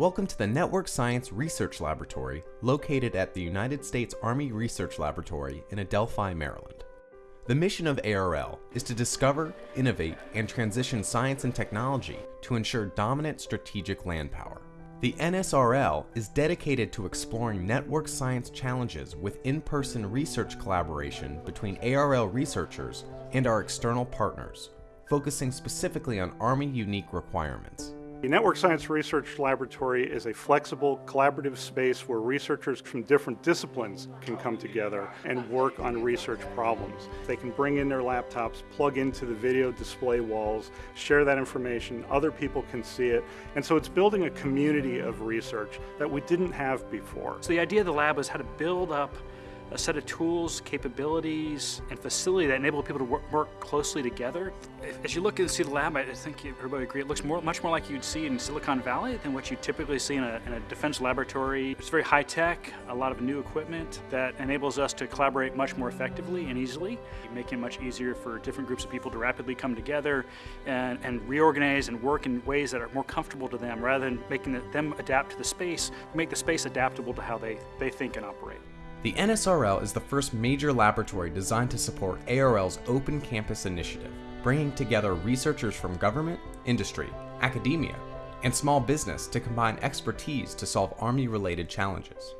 Welcome to the Network Science Research Laboratory located at the United States Army Research Laboratory in Adelphi, Maryland. The mission of ARL is to discover, innovate, and transition science and technology to ensure dominant strategic land power. The NSRL is dedicated to exploring network science challenges with in-person research collaboration between ARL researchers and our external partners, focusing specifically on Army unique requirements. The Network Science Research Laboratory is a flexible, collaborative space where researchers from different disciplines can come together and work on research problems. They can bring in their laptops, plug into the video display walls, share that information, other people can see it, and so it's building a community of research that we didn't have before. So the idea of the lab was how to build up a set of tools, capabilities, and facility that enable people to work, work closely together. As you look and see the lab, I think everybody agree, it looks more, much more like you'd see in Silicon Valley than what you typically see in a, in a defense laboratory. It's very high tech, a lot of new equipment that enables us to collaborate much more effectively and easily, making it much easier for different groups of people to rapidly come together and, and reorganize and work in ways that are more comfortable to them rather than making them adapt to the space, make the space adaptable to how they, they think and operate. The NSRL is the first major laboratory designed to support ARL's Open Campus initiative, bringing together researchers from government, industry, academia, and small business to combine expertise to solve Army-related challenges.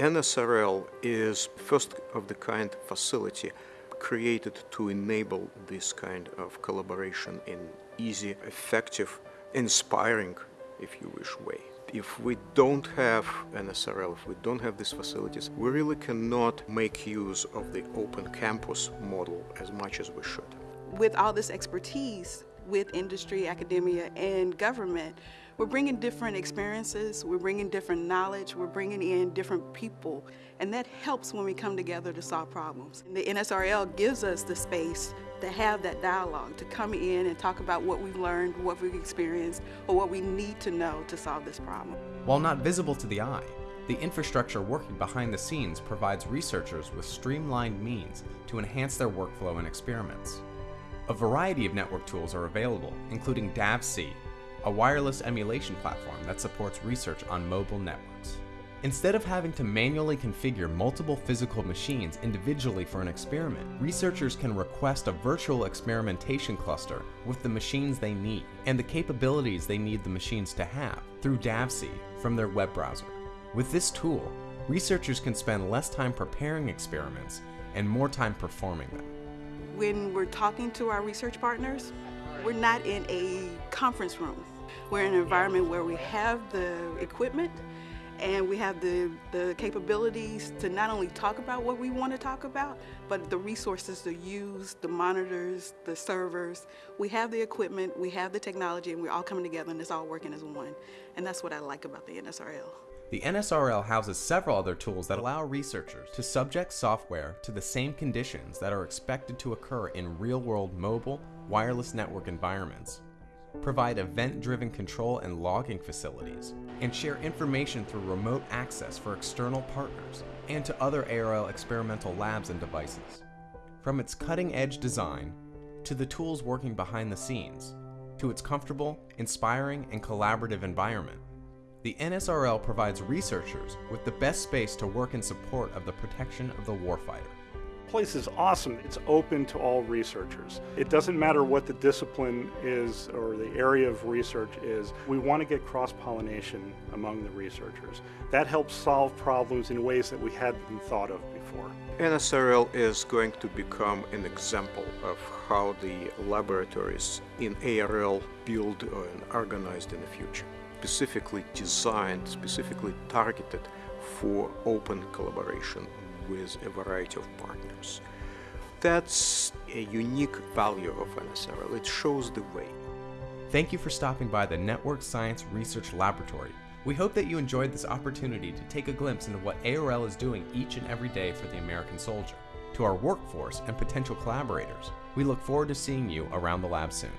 NSRL is first of the kind facility created to enable this kind of collaboration in easy, effective, inspiring, if you wish, way if we don't have an NSRL, if we don't have these facilities, we really cannot make use of the open campus model as much as we should. With all this expertise with industry, academia, and government, we're bringing different experiences, we're bringing different knowledge, we're bringing in different people, and that helps when we come together to solve problems. And the NSRL gives us the space to have that dialogue, to come in and talk about what we've learned, what we've experienced, or what we need to know to solve this problem. While not visible to the eye, the infrastructure working behind the scenes provides researchers with streamlined means to enhance their workflow and experiments. A variety of network tools are available, including DAVC, a wireless emulation platform that supports research on mobile networks. Instead of having to manually configure multiple physical machines individually for an experiment, researchers can request a virtual experimentation cluster with the machines they need and the capabilities they need the machines to have through DAVC from their web browser. With this tool, researchers can spend less time preparing experiments and more time performing them. When we're talking to our research partners, we're not in a conference room. We're in an environment where we have the equipment and we have the, the capabilities to not only talk about what we want to talk about, but the resources to use, the monitors, the servers. We have the equipment, we have the technology, and we're all coming together and it's all working as one. And that's what I like about the NSRL. The NSRL houses several other tools that allow researchers to subject software to the same conditions that are expected to occur in real-world mobile, wireless network environments provide event-driven control and logging facilities, and share information through remote access for external partners and to other ARL experimental labs and devices. From its cutting-edge design, to the tools working behind the scenes, to its comfortable, inspiring, and collaborative environment, the NSRL provides researchers with the best space to work in support of the protection of the warfighter place is awesome. It's open to all researchers. It doesn't matter what the discipline is or the area of research is. We want to get cross-pollination among the researchers. That helps solve problems in ways that we hadn't thought of before. NSRL is going to become an example of how the laboratories in ARL build and organized in the future. Specifically designed, specifically targeted for open collaboration with a variety of partners. That's a unique value of NSRL. It shows the way. Thank you for stopping by the Network Science Research Laboratory. We hope that you enjoyed this opportunity to take a glimpse into what ARL is doing each and every day for the American soldier. To our workforce and potential collaborators, we look forward to seeing you around the lab soon.